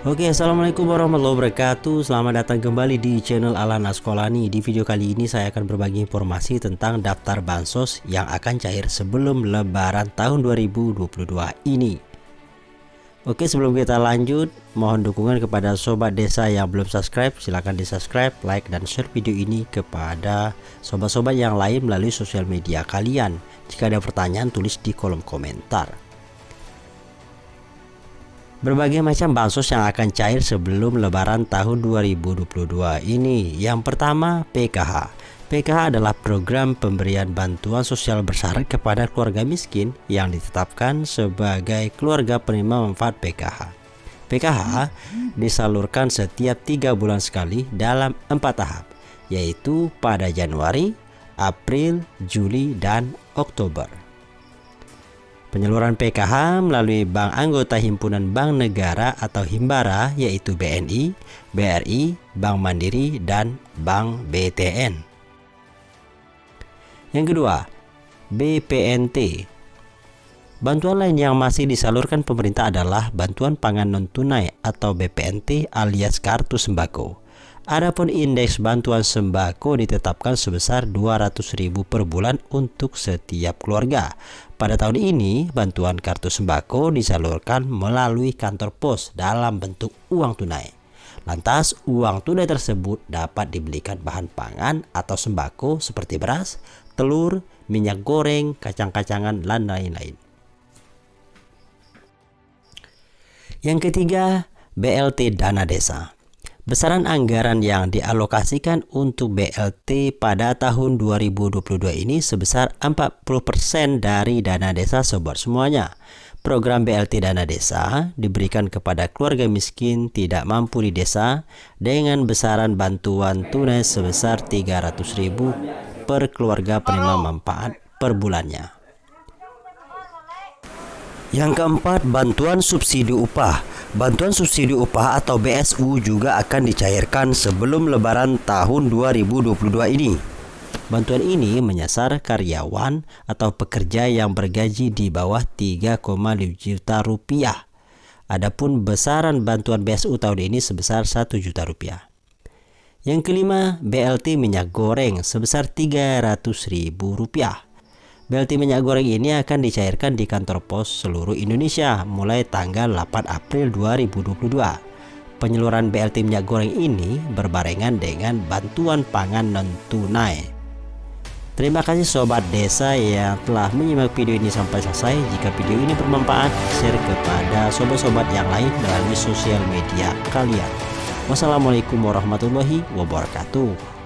Oke assalamualaikum warahmatullahi wabarakatuh. Selamat datang kembali di channel Alana Sekolani Di video kali ini saya akan berbagi informasi tentang daftar bansos yang akan cair sebelum lebaran tahun 2022 ini. Oke sebelum kita lanjut mohon dukungan kepada sobat desa yang belum subscribe silahkan di subscribe like dan share video ini kepada sobat-sobat yang lain melalui sosial media kalian. Jika ada pertanyaan tulis di kolom komentar Berbagai macam bansos yang akan cair sebelum lebaran tahun 2022 ini. Yang pertama, PKH. PKH adalah program pemberian bantuan sosial bersyarat kepada keluarga miskin yang ditetapkan sebagai keluarga penerima manfaat PKH. PKH disalurkan setiap tiga bulan sekali dalam empat tahap, yaitu pada Januari, April, Juli, dan Oktober. Penyaluran PKH melalui bank anggota himpunan bank negara atau Himbara yaitu BNI, BRI, Bank Mandiri, dan Bank BTN. Yang kedua, BPNT. Bantuan lain yang masih disalurkan pemerintah adalah bantuan pangan non-tunai atau BPNT alias kartu sembako. Adapun indeks bantuan sembako ditetapkan sebesar 200.000 per bulan untuk setiap keluarga. Pada tahun ini, bantuan kartu sembako disalurkan melalui kantor pos dalam bentuk uang tunai. Lantas, uang tunai tersebut dapat dibelikan bahan pangan atau sembako seperti beras, telur, minyak goreng, kacang-kacangan, dan lain-lain. Yang ketiga, BLT Dana Desa. Besaran anggaran yang dialokasikan untuk BLT pada tahun 2022 ini sebesar 40% dari dana desa sobat semuanya. Program BLT Dana Desa diberikan kepada keluarga miskin tidak mampu di desa dengan besaran bantuan tunai sebesar 300.000 per keluarga penerima manfaat per bulannya. Yang keempat, bantuan subsidi upah. Bantuan subsidi upah atau BSU juga akan dicairkan sebelum lebaran tahun 2022 ini. Bantuan ini menyasar karyawan atau pekerja yang bergaji di bawah 3,5 juta rupiah. Adapun besaran bantuan BSU tahun ini sebesar 1 juta rupiah. Yang kelima, BLT minyak goreng sebesar 300 ribu rupiah. BLT minyak goreng ini akan dicairkan di kantor pos seluruh Indonesia mulai tanggal 8 April 2022. Penyaluran BLT minyak goreng ini berbarengan dengan bantuan pangan non-tunai. Terima kasih sobat desa yang telah menyimak video ini sampai selesai. Jika video ini bermanfaat, share kepada sobat-sobat yang lain melalui sosial media kalian. Wassalamualaikum warahmatullahi wabarakatuh.